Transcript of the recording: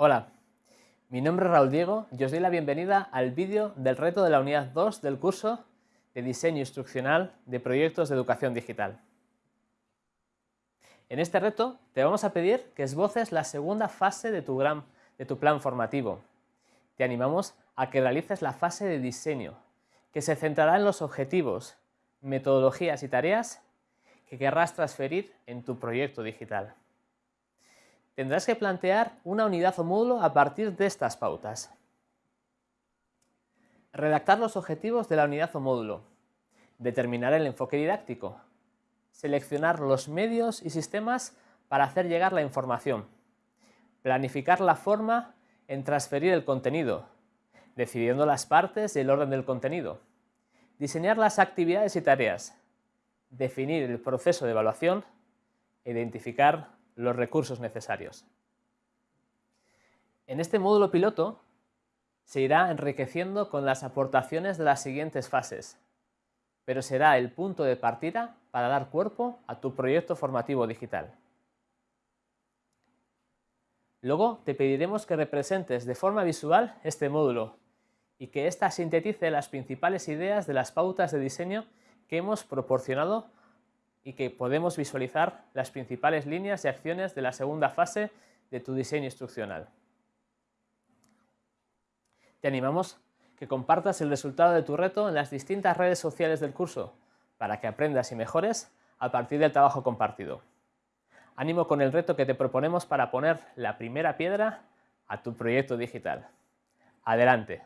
Hola, mi nombre es Raúl Diego y os doy la bienvenida al vídeo del reto de la unidad 2 del curso de Diseño Instruccional de Proyectos de Educación Digital. En este reto te vamos a pedir que esboces la segunda fase de tu, de tu plan formativo. Te animamos a que realices la fase de diseño, que se centrará en los objetivos, metodologías y tareas que querrás transferir en tu proyecto digital tendrás que plantear una unidad o módulo a partir de estas pautas. Redactar los objetivos de la unidad o módulo. Determinar el enfoque didáctico. Seleccionar los medios y sistemas para hacer llegar la información. Planificar la forma en transferir el contenido, decidiendo las partes y el orden del contenido. Diseñar las actividades y tareas. Definir el proceso de evaluación. Identificar los recursos necesarios. En este módulo piloto se irá enriqueciendo con las aportaciones de las siguientes fases, pero será el punto de partida para dar cuerpo a tu proyecto formativo digital. Luego te pediremos que representes de forma visual este módulo y que ésta sintetice las principales ideas de las pautas de diseño que hemos proporcionado y que podemos visualizar las principales líneas y acciones de la segunda fase de tu diseño instruccional. Te animamos que compartas el resultado de tu reto en las distintas redes sociales del curso para que aprendas y mejores a partir del trabajo compartido. Ánimo con el reto que te proponemos para poner la primera piedra a tu proyecto digital. ¡Adelante!